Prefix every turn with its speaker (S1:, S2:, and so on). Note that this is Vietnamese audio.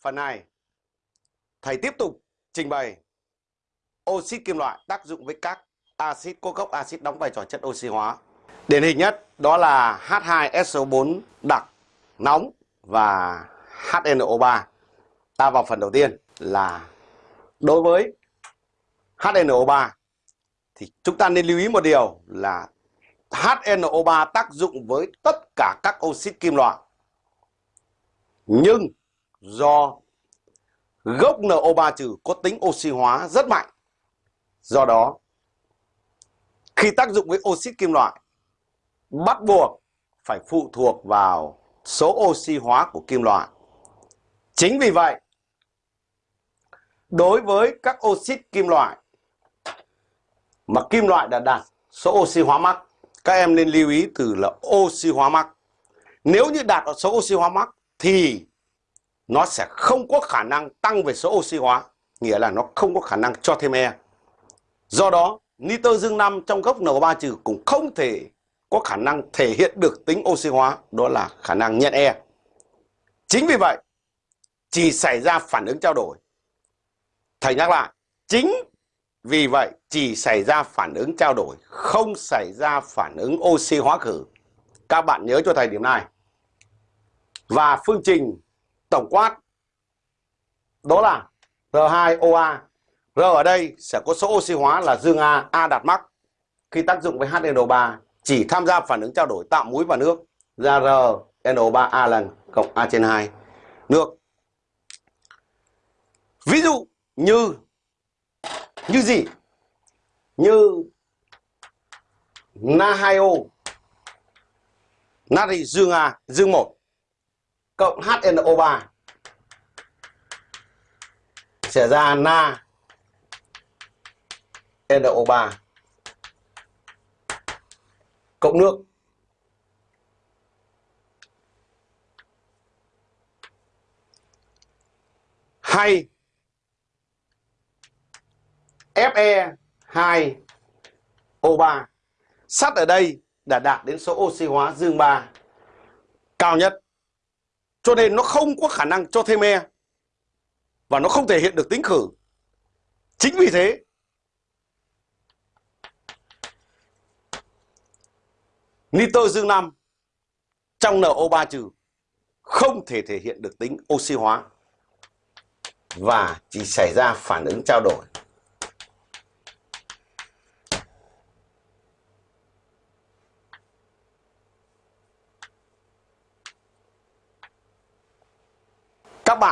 S1: phần này thầy tiếp tục trình bày oxit kim loại tác dụng với các axit có gốc axit đóng vai trò chất oxy hóa. Điển hình nhất đó là H2SO4 đặc nóng và HNO3. Ta vào phần đầu tiên là đối với HNO3 thì chúng ta nên lưu ý một điều là HNO3 tác dụng với tất cả các oxit kim loại. Nhưng do gốc NO3 trừ có tính oxy hóa rất mạnh. Do đó, khi tác dụng với oxit kim loại, bắt buộc phải phụ thuộc vào số oxy hóa của kim loại. Chính vì vậy, đối với các oxit kim loại mà kim loại đã đạt số oxy hóa mắc, các em nên lưu ý từ là oxy hóa mắc. Nếu như đạt ở số oxy hóa mắc thì nó sẽ không có khả năng tăng về số oxy hóa, nghĩa là nó không có khả năng cho thêm E. Do đó, nitơ dương 5 trong gốc NO3 trừ cũng không thể có khả năng thể hiện được tính oxy hóa, đó là khả năng nhận E. Chính vì vậy, chỉ xảy ra phản ứng trao đổi. Thầy nhắc lại, chính vì vậy chỉ xảy ra phản ứng trao đổi, không xảy ra phản ứng oxy hóa khử. Các bạn nhớ cho thầy điểm này. Và phương trình tổng quát đó là R2OA. R ở đây sẽ có số oxy hóa là dương A, A đạt mắc. Khi tác dụng với HNO3 chỉ tham gia phản ứng trao đổi tạo muối và nước ra RNO3 a lần cộng A trên 2 nước. Ví dụ như như gì? Như Na2O natri dương A dương 1 cộng HNO3 sẽ ra na NO3 cộng nước. Hay. Fe2O3 sắt ở đây đã đạt đến số oxy hóa dương 3 cao nhất cho nên nó không có khả năng cho thêm E và nó không thể hiện được tính khử. Chính vì thế, nitơ dương 5 trong NO3 trừ không thể thể hiện được tính oxy hóa và chỉ xảy ra phản ứng trao đổi